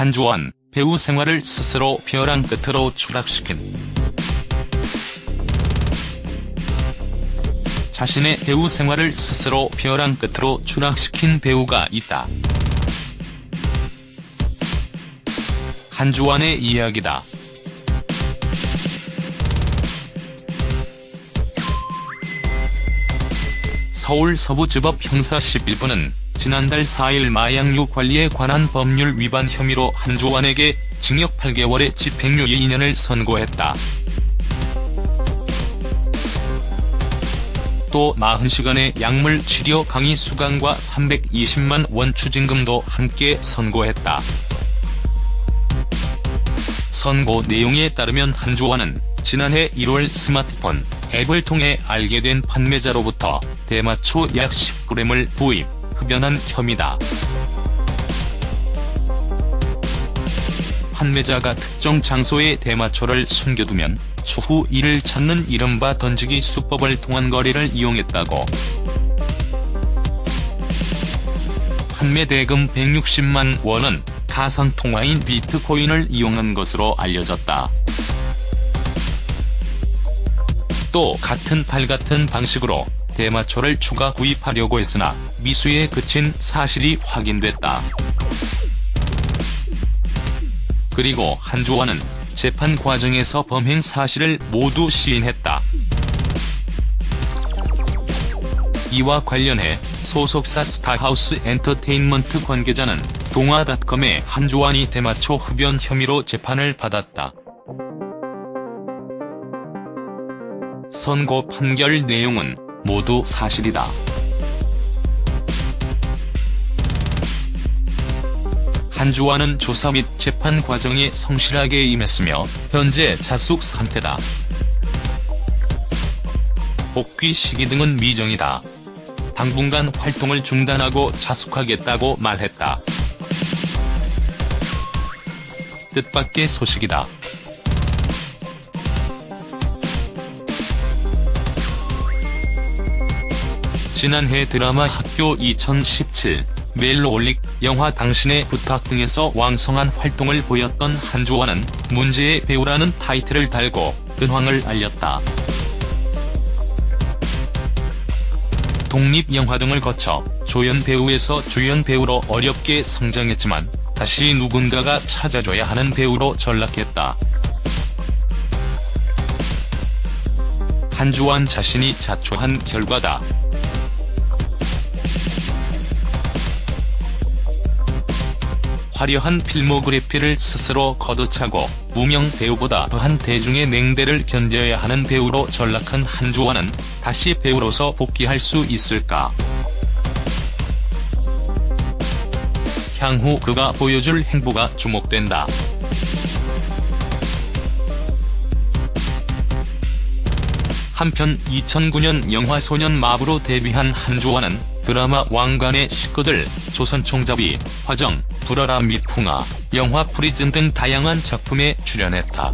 한주원, 배우 생활을 스스로 벼랑 끝으로 추락시킨 자신의 배우 생활을 스스로 벼랑 끝으로 추락시킨 배우가 있다. 한주원의 이야기다. 서울 서부지법 형사 11부는 지난달 4일 마약류 관리에 관한 법률 위반 혐의로 한주원에게 징역 8개월에 집행유예 2년을 선고했다. 또 40시간의 약물 치료 강의 수강과 320만 원 추징금도 함께 선고했다. 선고 내용에 따르면 한주원은 지난해 1월 스마트폰 앱을 통해 알게 된 판매자로부터 대마초 약 10g을 구입, 흡연한 혐의다. 판매자가 특정 장소에 대마초를 숨겨두면 추후 이를 찾는 이른바 던지기 수법을 통한 거리를 이용했다고. 판매 대금 160만 원은 가상통화인 비트코인을 이용한 것으로 알려졌다. 또 같은 달 같은 방식으로 대마초를 추가 구입하려고 했으나 미수에 그친 사실이 확인됐다. 그리고 한주원은 재판 과정에서 범행 사실을 모두 시인했다. 이와 관련해 소속사 스타하우스 엔터테인먼트 관계자는 동아닷컴에 한주원이 대마초 흡연 혐의로 재판을 받았다. 선고 판결 내용은 모두 사실이다. 한주환은 조사 및 재판 과정에 성실하게 임했으며 현재 자숙 상태다. 복귀 시기 등은 미정이다. 당분간 활동을 중단하고 자숙하겠다고 말했다. 뜻밖의 소식이다. 지난해 드라마 학교 2017, 멜로올릭, 영화 당신의 부탁 등에서 왕성한 활동을 보였던 한주원은 문제의 배우라는 타이틀을 달고 근황을 알렸다. 독립영화 등을 거쳐 조연 배우에서 주연 배우로 어렵게 성장했지만 다시 누군가가 찾아줘야 하는 배우로 전락했다. 한주원 자신이 자초한 결과다. 화려한 필모그래피를 스스로 거두차고 무명 배우보다 더한 대중의 냉대를 견뎌야 하는 배우로 전락한 한주원은 다시 배우로서 복귀할 수 있을까? 향후 그가 보여줄 행보가 주목된다. 한편 2009년 영화 소년 마부로 데뷔한 한주완은 드라마 왕가네 식구들, 조선총잡이, 화정, 불어라 미풍아, 영화 프리즌 등 다양한 작품에 출연했다.